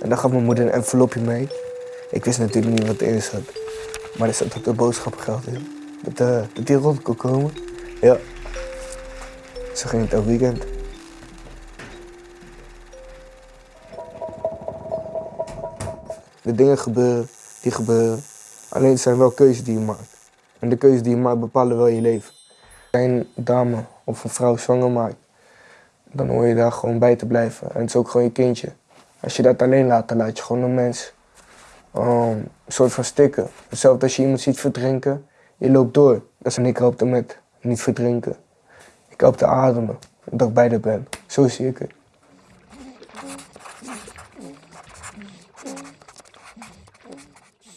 En dan gaf mijn moeder een envelopje mee. Ik wist natuurlijk niet wat erin zat. Maar er zat ook de boodschappengeld in. Dat, eh, dat die rond kon komen. Ja. Zo ging het elk weekend. De dingen gebeuren, die gebeuren. Alleen het zijn wel keuzes die je maakt. En de keuzes die je maakt bepalen wel je leven. Als je een dame of een vrouw zwanger maakt, dan hoor je daar gewoon bij te blijven. En het is ook gewoon je kindje. Als je dat alleen laat, dan laat je gewoon een mens um, soort van stikken. Hetzelfde als je iemand ziet verdrinken, je loopt door. Dat is en ik help met niet verdrinken. Ik help te ademen, dat ik bij de ben. Zo zie ik het.